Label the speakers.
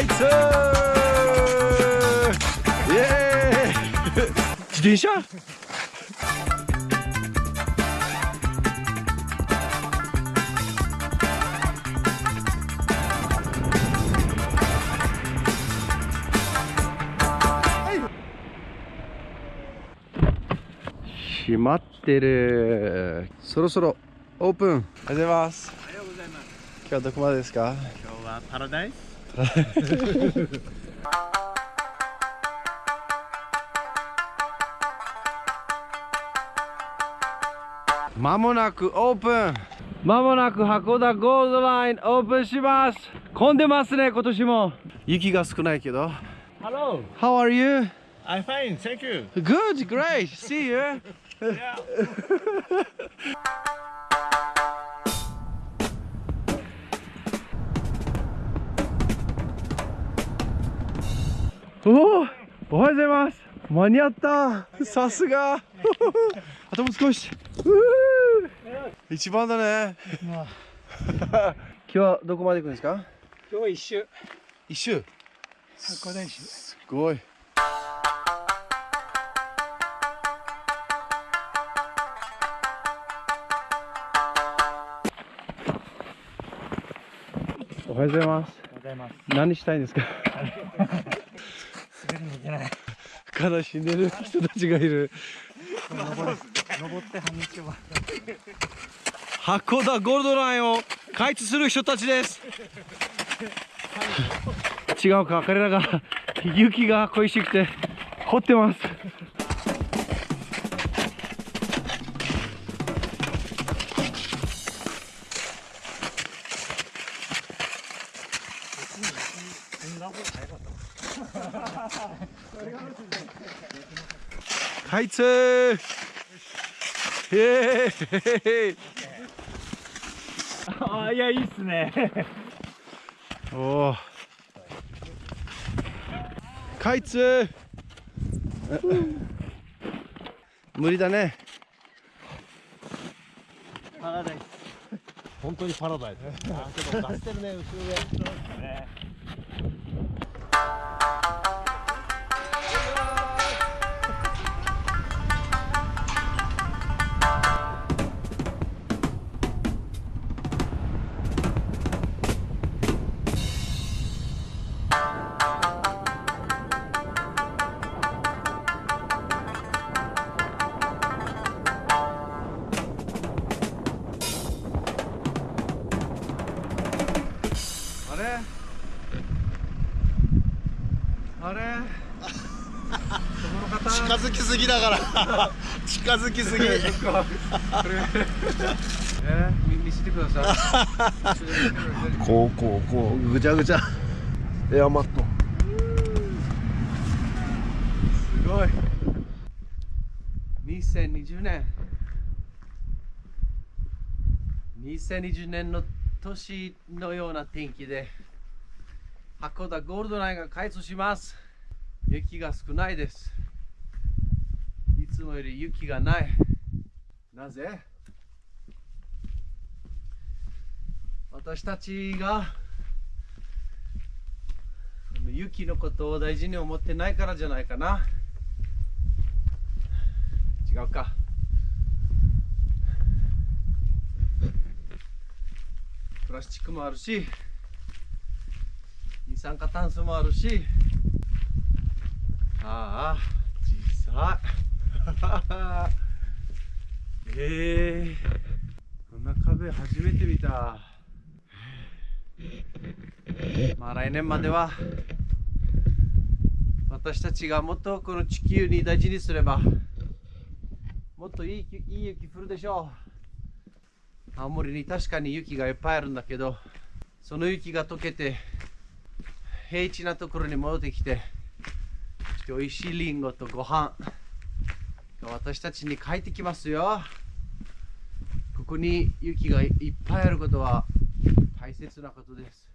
Speaker 1: イツイエーイ自転車？閉まってる。そろそろオープン。おはようございます
Speaker 2: おはようございます。
Speaker 1: 今日はどこまでですか？
Speaker 2: 今日はパラダイス。
Speaker 1: まもなくオープンまもなく函館ゴールドラインオープンします混んでますね今年も雪が少ないけど
Speaker 2: Hello.
Speaker 1: How are you?
Speaker 2: I'm fine. Thank you.
Speaker 1: Good, great, see you
Speaker 2: Yeah.
Speaker 1: おおおはようございます。間に合った。さすが。あともう少し一番だね。今日はどこまで行くんですか？
Speaker 3: 今日は一周。
Speaker 1: 一周。
Speaker 3: 函館市
Speaker 1: すごい。おはようございます。
Speaker 3: ございます。
Speaker 1: 何したいんですか？
Speaker 3: けない
Speaker 1: 悲しんでる人たちがいる。
Speaker 3: 登って半日は
Speaker 1: 函館ゴールドラインを開通する人たちです。違うか彼らが雪が恋しくて掘ってます開通イエーイ
Speaker 3: ああいやいいっすね
Speaker 1: おお開通無理だね
Speaker 3: パラダイス
Speaker 2: 本当にパラダイス。あけど出してるね後ろで。
Speaker 3: ね
Speaker 1: あれ？あれ？
Speaker 2: 近づきすぎだから。近づきすぎ。
Speaker 1: え？見見せてください。
Speaker 2: こうこうこうぐちゃぐちゃ。エアマット。
Speaker 1: すごい。2020年。2020年の年のような天気で函館ゴールドラインが開通します。雪が少ないです。いつもより雪がない。なぜ？私たちが雪のことを大事に思ってないからじゃないかな。違うか。プラスチックもあるし二酸化炭素もあるし。ああ小さい。ええ。こんな壁初めて見た。まあ来年までは私たちがもっとこの地球に大事にすればもっといいいい雪降るでしょう。青森に確かに雪がいっぱいあるんだけどその雪が溶けて平地なところに戻ってきて美味しいリンゴとご飯が私たちに帰ってきますよ。ここに雪がいっぱいあることは大切なことです。